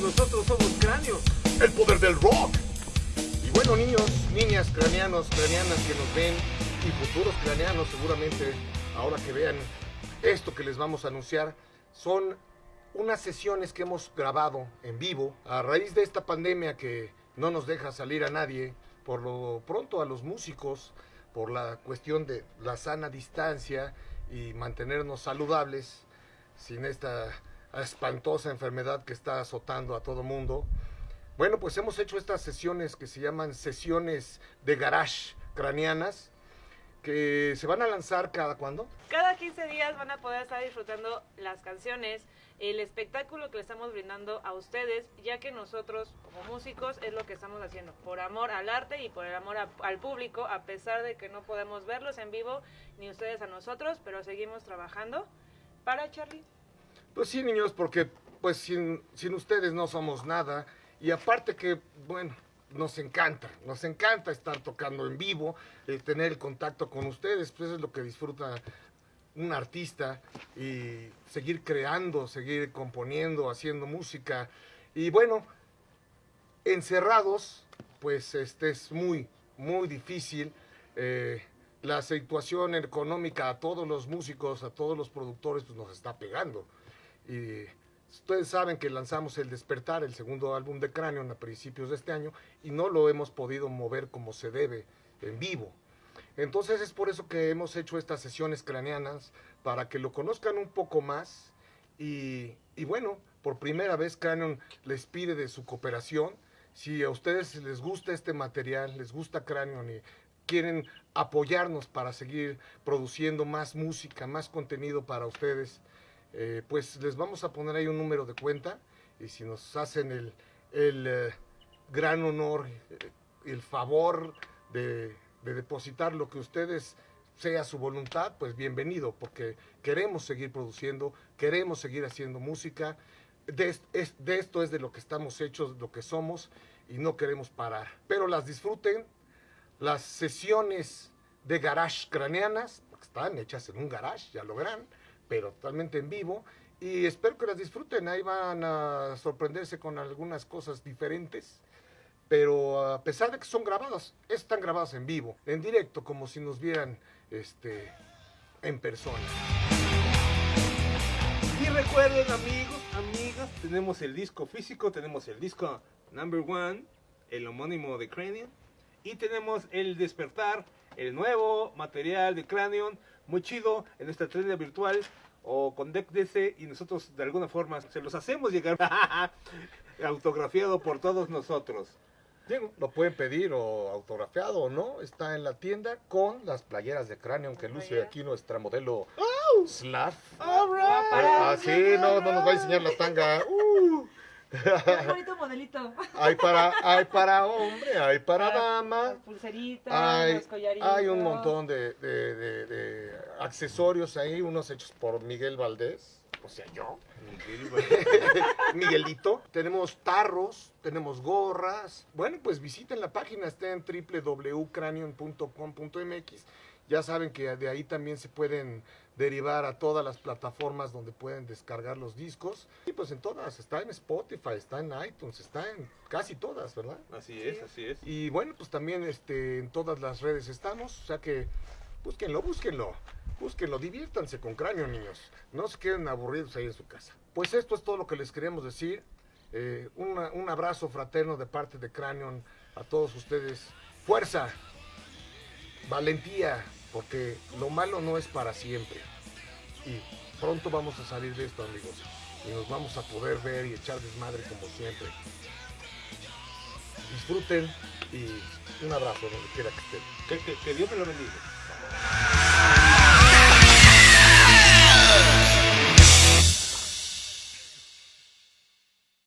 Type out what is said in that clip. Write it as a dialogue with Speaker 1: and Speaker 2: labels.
Speaker 1: nosotros somos Cráneo.
Speaker 2: El poder del rock. Y bueno, niños, niñas, craneanos, craneanas que nos ven y futuros craneanos seguramente, ahora que vean esto que les vamos a anunciar, son unas sesiones que hemos grabado en vivo a raíz de esta pandemia que no nos deja salir a nadie, por lo pronto a los músicos, por la cuestión de la sana distancia y mantenernos saludables sin esta espantosa enfermedad que está azotando a todo mundo. Bueno, pues hemos hecho estas sesiones que se llaman sesiones de garage craneanas, que se van a lanzar cada cuándo?
Speaker 3: Cada 15 días van a poder estar disfrutando las canciones, el espectáculo que le estamos brindando a ustedes, ya que nosotros como músicos es lo que estamos haciendo, por amor al arte y por el amor al público, a pesar de que no podemos verlos en vivo, ni ustedes a nosotros, pero seguimos trabajando para Charlie.
Speaker 2: Pues sí, niños, porque pues sin, sin ustedes no somos nada. Y aparte que, bueno, nos encanta, nos encanta estar tocando en vivo, eh, tener el contacto con ustedes, pues es lo que disfruta un artista y seguir creando, seguir componiendo, haciendo música. Y bueno, encerrados, pues este es muy, muy difícil. Eh, la situación económica a todos los músicos, a todos los productores, pues nos está pegando. Y ustedes saben que lanzamos El Despertar, el segundo álbum de Cranion, a principios de este año, y no lo hemos podido mover como se debe en vivo. Entonces es por eso que hemos hecho estas sesiones craneanas, para que lo conozcan un poco más. Y, y bueno, por primera vez Cranion les pide de su cooperación. Si a ustedes les gusta este material, les gusta Cranion y quieren apoyarnos para seguir produciendo más música, más contenido para ustedes, eh, pues les vamos a poner ahí un número de cuenta y si nos hacen el, el eh, gran honor, eh, el favor de, de depositar lo que ustedes sea su voluntad, pues bienvenido, porque queremos seguir produciendo, queremos seguir haciendo música. De, es- es- de esto es de lo que estamos hechos, lo que somos, y no queremos parar. Pero las disfruten, las sesiones de garage craneanas, porque están hechas en un garage, ya lo verán, pero totalmente en vivo. Y espero que las disfruten, ahí van a sorprenderse con algunas cosas diferentes. Pero a pesar de que son grabadas, están grabadas en vivo, en directo, como si nos vieran este, en persona.
Speaker 1: Y recuerden amigos, amigas, tenemos el disco físico, tenemos el disco number one, el homónimo de Cranion, y tenemos el despertar, el nuevo material de Cranion, muy chido, en nuestra tienda virtual o con Deck DC, y nosotros de alguna forma se los hacemos llegar autografiado por todos nosotros.
Speaker 2: Digo, lo pueden pedir o autografiado o no, está en la tienda con las playeras de cráneo que luce aquí nuestra modelo Slav. Ah, sí, no, no nos va a enseñar la tanga. Uh.
Speaker 3: Qué bonito modelito.
Speaker 2: Hay para, hay para hombre, hay para
Speaker 3: Las
Speaker 2: dama.
Speaker 3: pulseritas,
Speaker 2: Hay,
Speaker 3: los collaritos.
Speaker 2: hay un montón de, de- de- de accesorios ahí, unos hechos por Miguel Valdés, o sea, yo. Miguelito. Tenemos tarros, tenemos gorras. Bueno, pues visiten la página, está en www.cranion.com.mx. Ya saben que de ahí también se pueden derivar a todas las plataformas donde pueden descargar los discos. Y pues en todas, está en Spotify, está en iTunes, está en casi todas, ¿verdad?
Speaker 1: Así es, así es.
Speaker 2: Y bueno, pues también este, en todas las redes estamos, o sea que búsquenlo, búsquenlo, búsquenlo, diviértanse con cráneo, niños. No se queden aburridos ahí en su casa. Pues esto es todo lo que les queremos decir. Eh, una- un abrazo fraterno de parte de Cranion a todos ustedes. Fuerza, valentía, porque lo malo no es para siempre. Y pronto vamos a salir de esto, amigos. Y nos vamos a poder ver y echar desmadre como siempre disfruten y un abrazo donde quiera que estén.
Speaker 1: Que, Dios me lo bendiga.